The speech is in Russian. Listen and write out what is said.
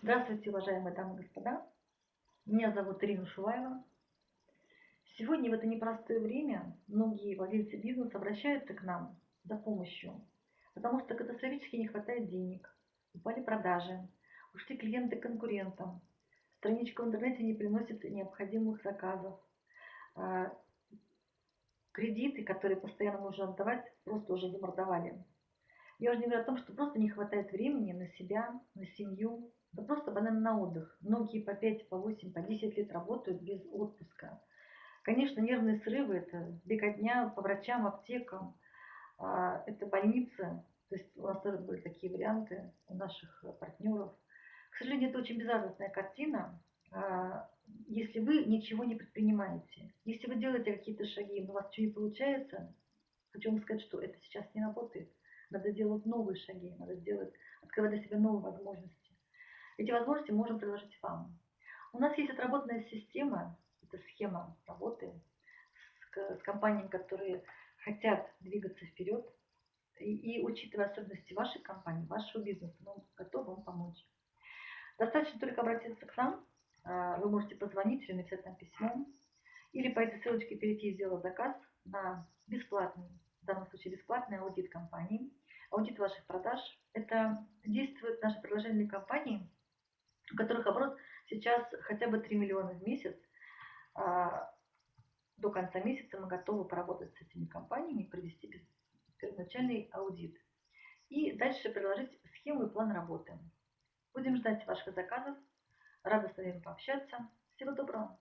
Здравствуйте, уважаемые дамы и господа. Меня зовут Ирина Шуваева. Сегодня в это непростое время многие владельцы бизнеса обращаются к нам за помощью, потому что катастрофически не хватает денег, упали продажи, ушли клиенты конкурентам, страничка в интернете не приносит необходимых заказов, а, кредиты, которые постоянно нужно отдавать, просто уже замордовали. Я уже не говорю о том, что просто не хватает времени на себя, на семью, да просто банально на отдых. Многие по 5, по 8, по 10 лет работают без отпуска. Конечно, нервные срывы – это беготня по врачам, аптекам, а, это больницы. То есть у нас тоже были такие варианты у наших партнеров. К сожалению, это очень безрадостная картина, а, если вы ничего не предпринимаете. Если вы делаете какие-то шаги, но у вас ничего не получается, хочу вам сказать, что это сейчас не работает. Надо делать новые шаги, надо делать, открывать для себя новые возможности. Эти возможности можем предложить вам. У нас есть отработанная система, это схема работы с, с компаниями, которые хотят двигаться вперед. И, и учитывая особенности вашей компании, вашего бизнеса, мы готовы вам помочь. Достаточно только обратиться к нам, а, вы можете позвонить или написать нам письмо, или по этой ссылочке перейти и сделать заказ на бесплатный данном случае бесплатный аудит компании, аудит ваших продаж. Это действует наше предложение для компаний, у которых оборот сейчас хотя бы 3 миллиона в месяц. А, до конца месяца мы готовы поработать с этими компаниями, провести первоначальный аудит. И дальше предложить схему и план работы. Будем ждать ваших заказов. Рада с вами пообщаться. Всего доброго!